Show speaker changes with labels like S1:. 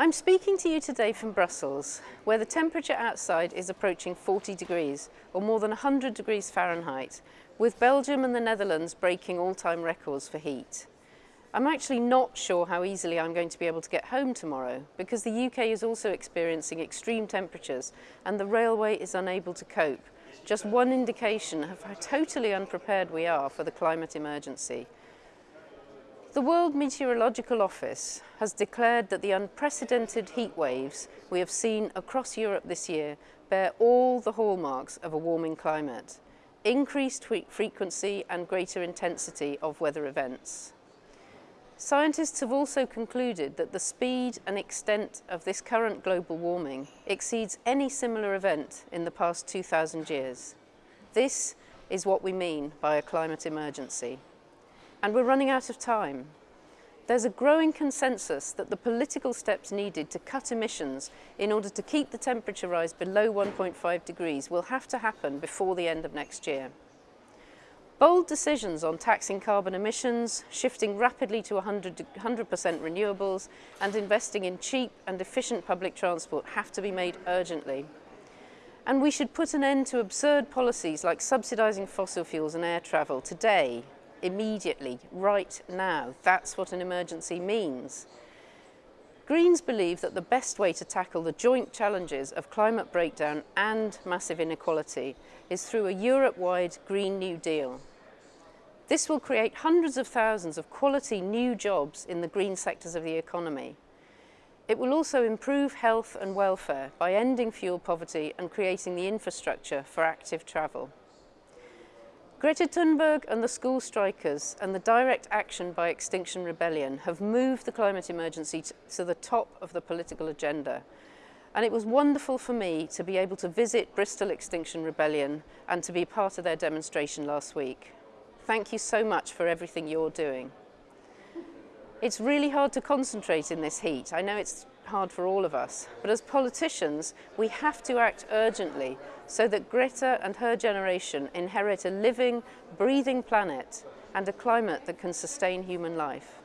S1: I'm speaking to you today from Brussels, where the temperature outside is approaching 40 degrees, or more than 100 degrees Fahrenheit, with Belgium and the Netherlands breaking all-time records for heat. I'm actually not sure how easily I'm going to be able to get home tomorrow, because the UK is also experiencing extreme temperatures and the railway is unable to cope. Just one indication of how totally unprepared we are for the climate emergency. The World Meteorological Office has declared that the unprecedented heat waves we have seen across Europe this year bear all the hallmarks of a warming climate, increased frequency and greater intensity of weather events. Scientists have also concluded that the speed and extent of this current global warming exceeds any similar event in the past 2,000 years. This is what we mean by a climate emergency and we're running out of time. There's a growing consensus that the political steps needed to cut emissions in order to keep the temperature rise below 1.5 degrees will have to happen before the end of next year. Bold decisions on taxing carbon emissions, shifting rapidly to 100% renewables and investing in cheap and efficient public transport have to be made urgently. And we should put an end to absurd policies like subsidising fossil fuels and air travel today immediately, right now. That's what an emergency means. Greens believe that the best way to tackle the joint challenges of climate breakdown and massive inequality is through a Europe-wide Green New Deal. This will create hundreds of thousands of quality new jobs in the green sectors of the economy. It will also improve health and welfare by ending fuel poverty and creating the infrastructure for active travel. Greta Thunberg and the school strikers and the direct action by Extinction Rebellion have moved the climate emergency to the top of the political agenda. And it was wonderful for me to be able to visit Bristol Extinction Rebellion and to be part of their demonstration last week. Thank you so much for everything you're doing. It's really hard to concentrate in this heat. I know it's hard for all of us, but as politicians, we have to act urgently so that Greta and her generation inherit a living, breathing planet and a climate that can sustain human life.